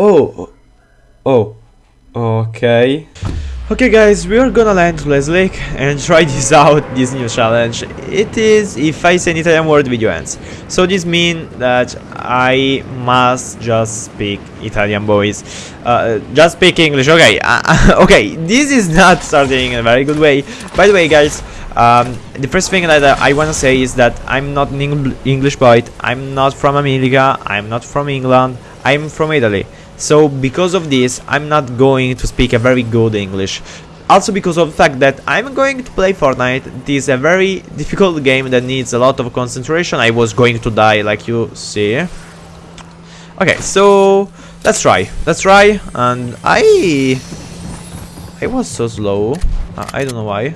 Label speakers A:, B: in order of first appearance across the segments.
A: Oh, oh, okay. Okay guys, we are gonna land Lazy Lake and try this out, this new challenge. It is if I say an Italian word video ends. So this means that I must just speak Italian boys. Uh, just speak English, okay. Uh, okay, this is not starting in a very good way. By the way guys, um, the first thing that I wanna say is that I'm not an Eng English boy, I'm not from America, I'm not from England, I'm from Italy. So because of this, I'm not going to speak a very good English. Also because of the fact that I'm going to play Fortnite, it is a very difficult game that needs a lot of concentration. I was going to die like you see. Okay, so let's try. Let's try. And I... I was so slow. I don't know why.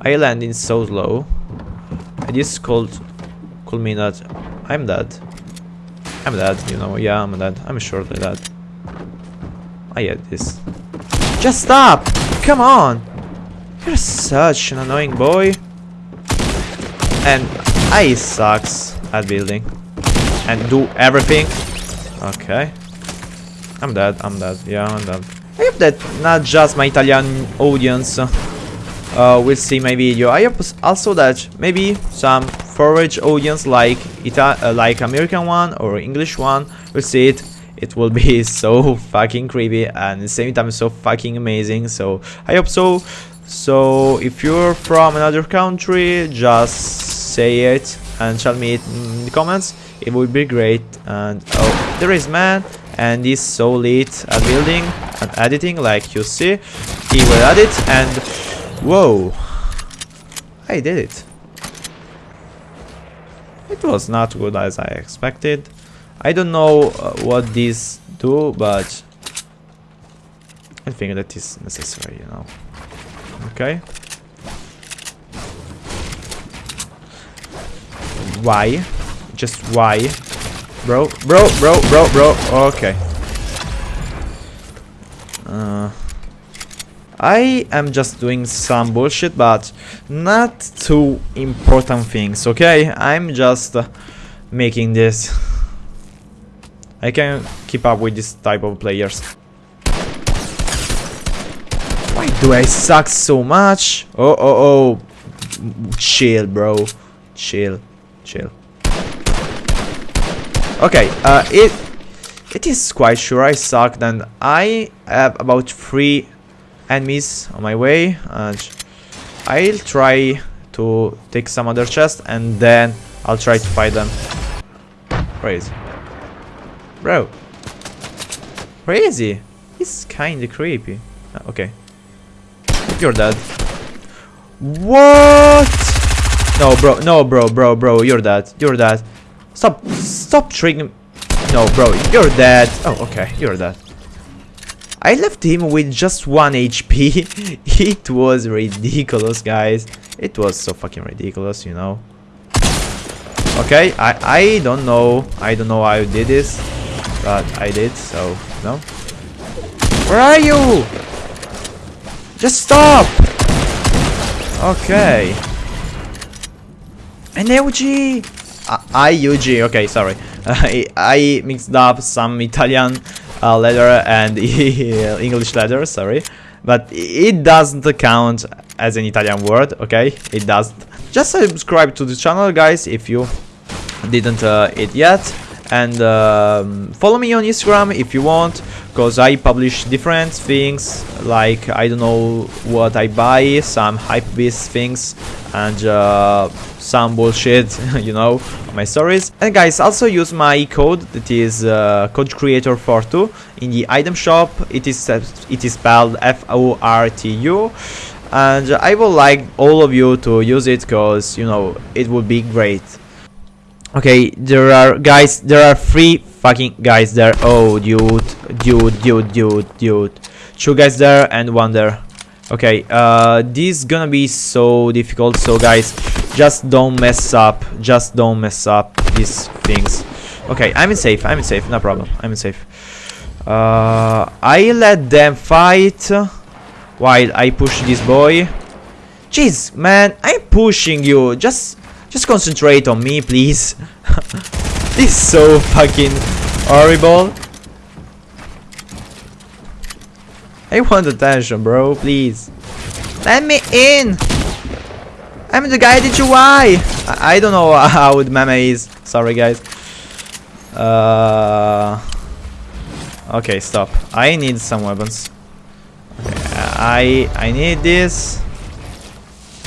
A: I landed so slow. And this called could mean that I'm dead. I'm dead, you know, yeah, I'm dead. I'm shortly dead. I hate this. Just stop! Come on! You're such an annoying boy. And I sucks at building. And do everything. Okay. I'm dead, I'm dead. Yeah, I'm dead. I hope that not just my Italian audience uh, will see my video. I hope also that maybe some forage audience like Ita uh, like American one or English one will see it it will be so fucking creepy and at the same time so fucking amazing. So i hope so. So if you're from another country just say it and tell me it in the comments. It would be great. And oh there is man and he's so lit at building and editing like you see. He will edit and whoa i did it. It was not good as i expected I don't know uh, what these do, but I think that is necessary, you know. Okay. Why? Just why? Bro, bro, bro, bro, bro. Okay. Uh, I am just doing some bullshit, but not too important things, okay? I'm just uh, making this. I can keep up with this type of players. Why do I suck so much? Oh, oh, oh. Chill, bro. Chill. Chill. Okay, uh, it it is quite sure I suck and I have about three enemies on my way and I'll try to take some other chest and then I'll try to fight them. Crazy. Bro. Crazy. He's kinda creepy. Uh, okay. You're dead. What? No, bro. No, bro, bro, bro. You're dead. You're dead. Stop. Stop triggering. No, bro. You're dead. Oh, okay. You're dead. I left him with just 1 HP. it was ridiculous, guys. It was so fucking ridiculous, you know. Okay, I, I don't know. I don't know how I did this. But I did, so no. Where are you? Just stop! Okay. An LG! Uh, IUG, okay, sorry. I, I mixed up some Italian uh, letter and English letter, sorry. But it doesn't count as an Italian word, okay? It doesn't. Just subscribe to the channel, guys, if you didn't uh, it yet and um, follow me on Instagram if you want because I publish different things like I don't know what I buy some hype beast things and uh, some bullshit you know my stories. And guys also use my code that is uh, code creator 42 in the item shop. It is it is spelled F-O-R-T-U and I would like all of you to use it because you know it would be great Okay, there are guys, there are three fucking guys there. Oh, dude, dude, dude, dude, dude. Two guys there and one there. Okay, uh, this is gonna be so difficult. So guys, just don't mess up. Just don't mess up these things. Okay, I'm in safe. I'm in safe. No problem. I'm in safe. Uh, I let them fight while I push this boy. Jeez, man, I'm pushing you. Just just concentrate on me, please. this is so fucking horrible. I want attention, bro, please. Let me in! I'm the guy that you why? I, I don't know how the meme is. Sorry, guys. Uh, okay, stop. I need some weapons. Okay, I I need this.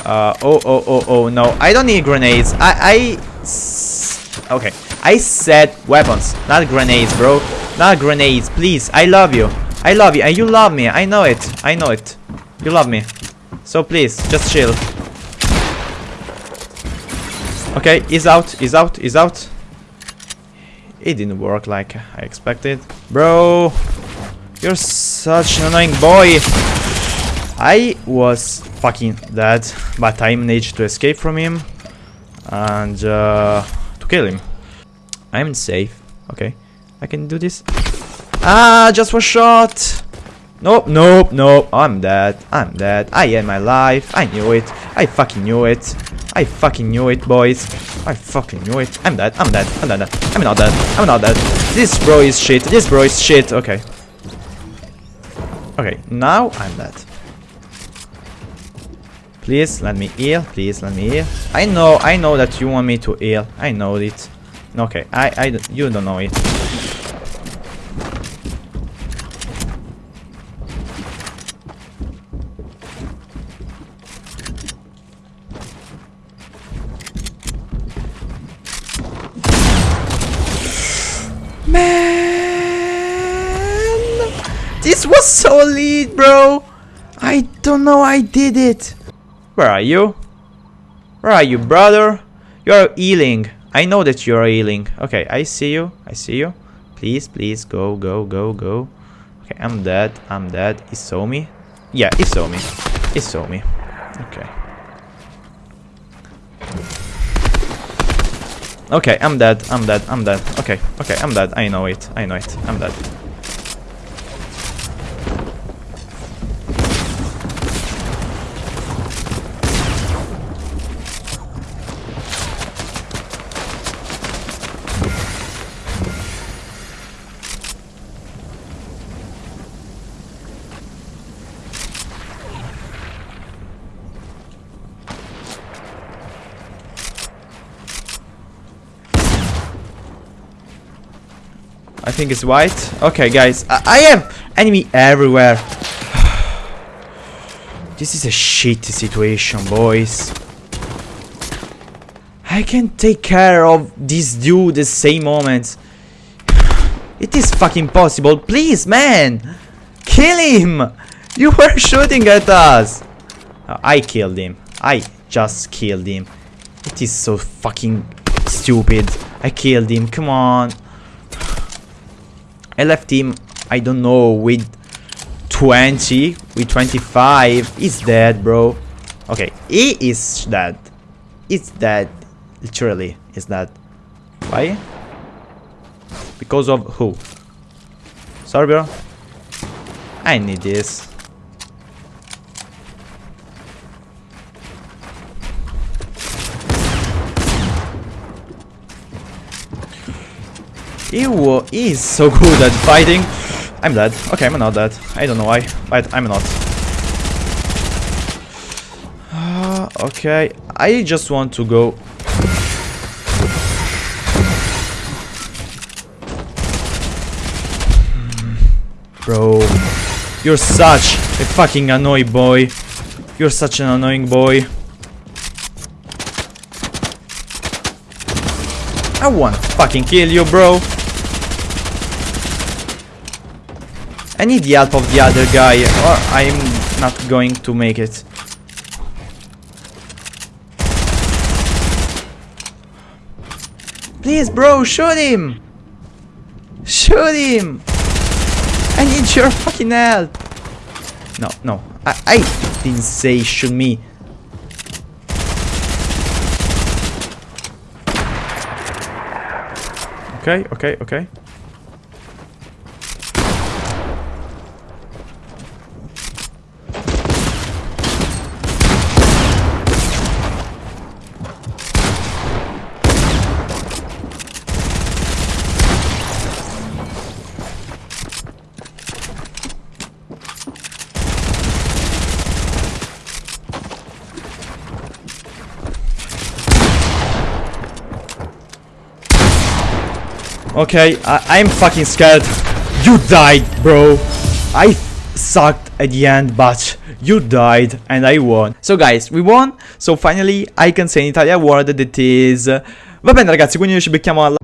A: Uh, oh, oh, oh, oh, no. I don't need grenades. I, I... Okay. I said weapons, not grenades, bro. Not grenades, please. I love you. I love you, and you love me. I know it. I know it. You love me. So please, just chill. Okay, he's out, he's out, he's out. It didn't work like I expected. Bro, you're such an annoying boy. I was fucking dead, but I managed to escape from him and uh, to kill him. I'm safe. Okay, I can do this. Ah, just one shot. Nope, nope, nope. I'm dead. I'm dead. I am my life. I knew it. I fucking knew it. I fucking knew it, boys. I fucking knew it. I'm dead. I'm dead. I'm dead. I'm not dead. I'm not dead. This bro is shit. This bro is shit. Okay. Okay, now I'm dead. Please let me heal. Please let me heal. I know. I know that you want me to heal. I know it. Okay. I. I. You don't know it. Man! This was so lit, bro! I don't know I did it! Where are you? Where are you, brother? You're healing. I know that you're healing. Okay, I see you. I see you. Please, please, go, go, go, go. Okay, I'm dead. I'm dead. He saw me. Yeah, he saw me. He saw me. Okay. Okay, I'm dead. I'm dead. I'm dead. Okay, okay, I'm dead. I know it. I know it. I'm dead. I think it's white. Okay, guys. I, I have enemy everywhere. this is a shitty situation, boys. I can take care of this dude the same moment. It is fucking possible. Please, man. Kill him. You were shooting at us. I killed him. I just killed him. It is so fucking stupid. I killed him. Come on. I I don't know, with 20, with 25. He's dead, bro. Okay, he is dead. It's dead. Literally, is dead. Why? Because of who? Sorry, bro. I need this. He, he is so good at fighting. I'm dead. Okay, I'm not dead. I don't know why, but I'm not. Okay, I just want to go. Bro, you're such a fucking annoying boy. You're such an annoying boy. I wanna fucking kill you, bro. I need the help of the other guy or I'm not going to make it. Please, bro, shoot him! Shoot him! I need your fucking help! No, no, I, I didn't say shoot me. Okay, okay, okay. Okay, I I'm fucking scared. You died, bro. I sucked at the end, but you died and I won. So guys, we won. So finally I can say in Italia word that is... Va bene ragazzi, quindi noi ci becchiamo alla